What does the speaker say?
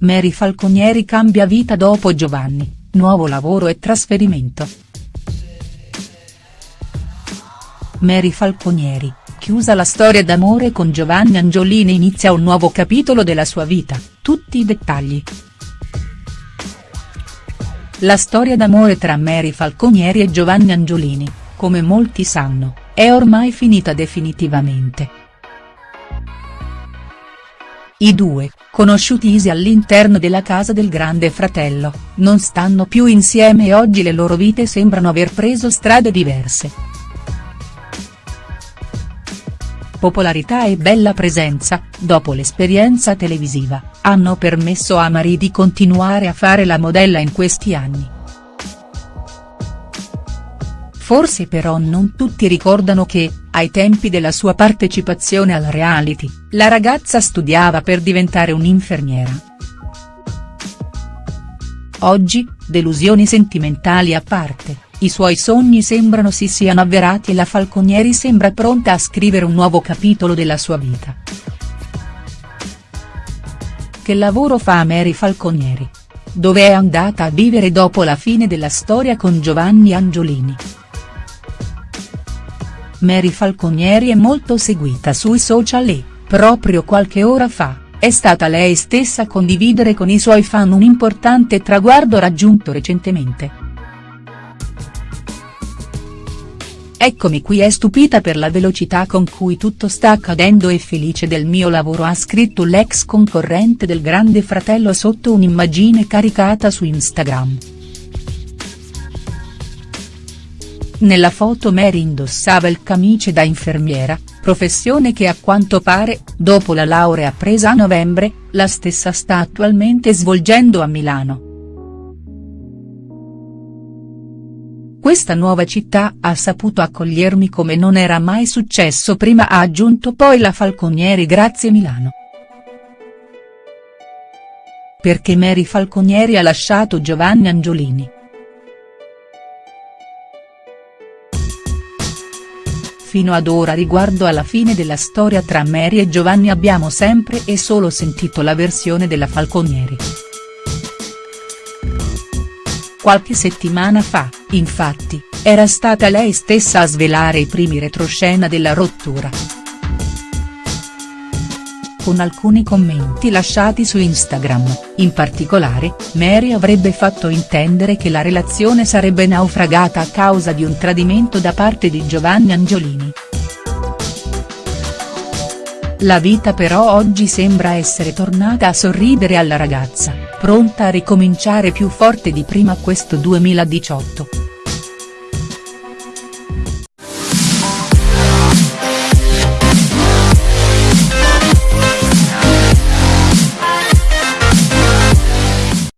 Mary Falconieri cambia vita dopo Giovanni, nuovo lavoro e trasferimento. Mary Falconieri, chiusa la storia d'amore con Giovanni Angiolini inizia un nuovo capitolo della sua vita, tutti i dettagli. La storia d'amore tra Mary Falconieri e Giovanni Angiolini, come molti sanno, è ormai finita definitivamente. I due, conosciutisi all'interno della casa del grande fratello, non stanno più insieme e oggi le loro vite sembrano aver preso strade diverse. Popolarità e bella presenza, dopo l'esperienza televisiva, hanno permesso a Marie di continuare a fare la modella in questi anni. Forse però non tutti ricordano che, ai tempi della sua partecipazione al reality, la ragazza studiava per diventare un'infermiera. Oggi, delusioni sentimentali a parte, i suoi sogni sembrano si siano avverati e la Falconieri sembra pronta a scrivere un nuovo capitolo della sua vita. Che lavoro fa Mary Falconieri? Dove è andata a vivere dopo la fine della storia con Giovanni Angiolini?. Mary Falconieri è molto seguita sui social e, proprio qualche ora fa, è stata lei stessa a condividere con i suoi fan un importante traguardo raggiunto recentemente. Eccomi qui è stupita per la velocità con cui tutto sta accadendo e felice del mio lavoro ha scritto l'ex concorrente del grande fratello sotto un'immagine caricata su Instagram. Nella foto Mary indossava il camice da infermiera, professione che a quanto pare, dopo la laurea presa a novembre, la stessa sta attualmente svolgendo a Milano. Questa nuova città ha saputo accogliermi come non era mai successo prima ha aggiunto poi la Falconieri grazie Milano. Perché Mary Falconieri ha lasciato Giovanni Angiolini. Fino ad ora riguardo alla fine della storia tra Mary e Giovanni abbiamo sempre e solo sentito la versione della Falconieri. Qualche settimana fa, infatti, era stata lei stessa a svelare i primi retroscena della rottura. Con alcuni commenti lasciati su Instagram, in particolare, Mary avrebbe fatto intendere che la relazione sarebbe naufragata a causa di un tradimento da parte di Giovanni Angiolini. La vita però oggi sembra essere tornata a sorridere alla ragazza, pronta a ricominciare più forte di prima questo 2018.